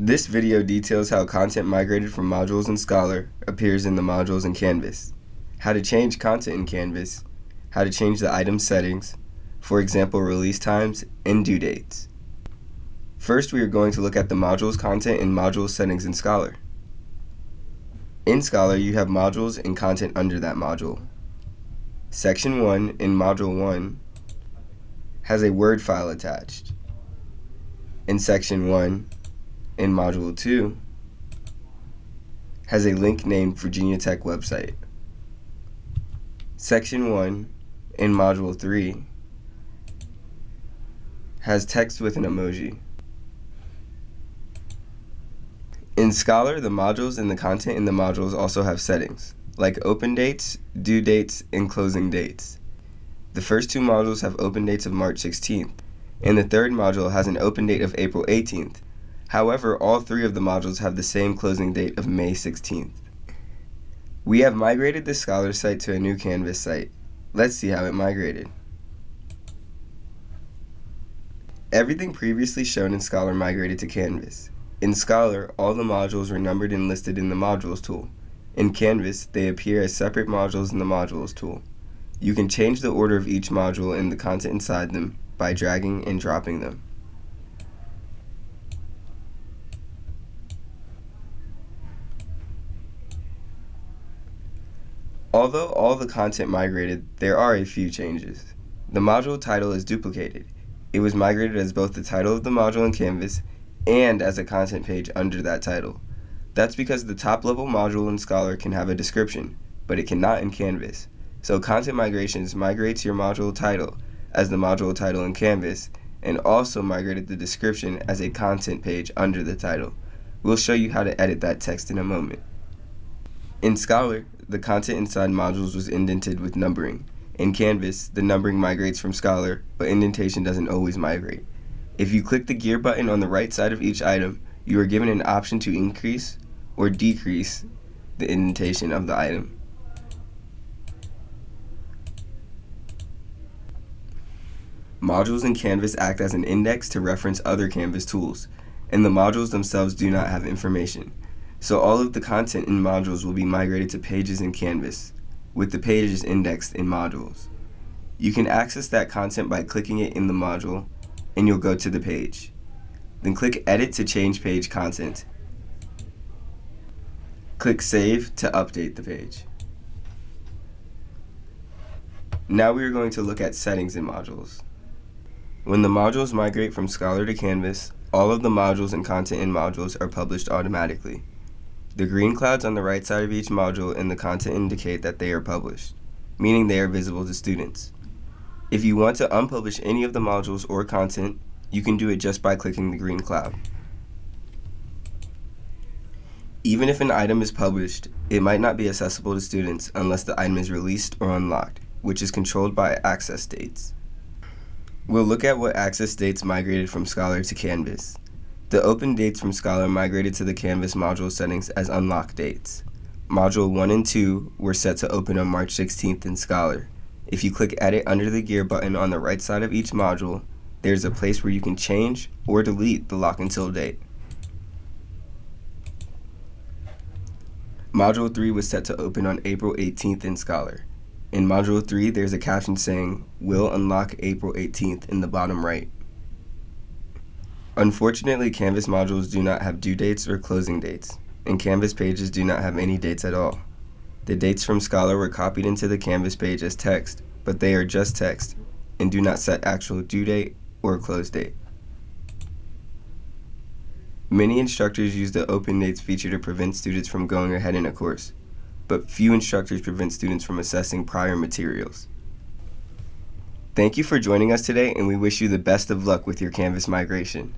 This video details how content migrated from modules in Scholar appears in the modules in Canvas, how to change content in Canvas, how to change the item settings, for example release times and due dates. First we are going to look at the modules content and module settings in Scholar. In Scholar you have modules and content under that module. Section 1 in Module 1 has a Word file attached. In Section 1 in Module 2 has a link named Virginia Tech website. Section 1 in Module 3 has text with an emoji. In Scholar, the modules and the content in the modules also have settings, like open dates, due dates, and closing dates. The first two modules have open dates of March 16th, and the third module has an open date of April 18th. However, all three of the modules have the same closing date of May 16th. We have migrated the Scholar site to a new Canvas site. Let's see how it migrated. Everything previously shown in Scholar migrated to Canvas. In Scholar, all the modules were numbered and listed in the Modules tool. In Canvas, they appear as separate modules in the Modules tool. You can change the order of each module and the content inside them by dragging and dropping them. Although all the content migrated, there are a few changes. The module title is duplicated. It was migrated as both the title of the module in Canvas and as a content page under that title. That's because the top level module in Scholar can have a description, but it cannot in Canvas. So Content Migrations migrates your module title as the module title in Canvas and also migrated the description as a content page under the title. We'll show you how to edit that text in a moment. In Scholar, the content inside modules was indented with numbering. In Canvas, the numbering migrates from Scholar, but indentation doesn't always migrate. If you click the gear button on the right side of each item, you are given an option to increase or decrease the indentation of the item. Modules in Canvas act as an index to reference other Canvas tools, and the modules themselves do not have information. So all of the content in modules will be migrated to pages in Canvas, with the pages indexed in modules. You can access that content by clicking it in the module and you'll go to the page. Then click Edit to change page content. Click Save to update the page. Now we are going to look at settings in modules. When the modules migrate from Scholar to Canvas, all of the modules and content in modules are published automatically. The green clouds on the right side of each module and the content indicate that they are published, meaning they are visible to students. If you want to unpublish any of the modules or content, you can do it just by clicking the green cloud. Even if an item is published, it might not be accessible to students unless the item is released or unlocked, which is controlled by access dates. We'll look at what access dates migrated from Scholar to Canvas. The open dates from Scholar migrated to the Canvas module settings as unlock dates. Module 1 and 2 were set to open on March 16th in Scholar, if you click Edit under the gear button on the right side of each module, there's a place where you can change or delete the lock until date. Module 3 was set to open on April 18th in Scholar. In Module 3, there's a caption saying, Will unlock April 18th in the bottom right. Unfortunately, Canvas modules do not have due dates or closing dates, and Canvas pages do not have any dates at all. The dates from Scholar were copied into the Canvas page as text, but they are just text and do not set actual due date or close date. Many instructors use the open dates feature to prevent students from going ahead in a course, but few instructors prevent students from assessing prior materials. Thank you for joining us today and we wish you the best of luck with your Canvas migration.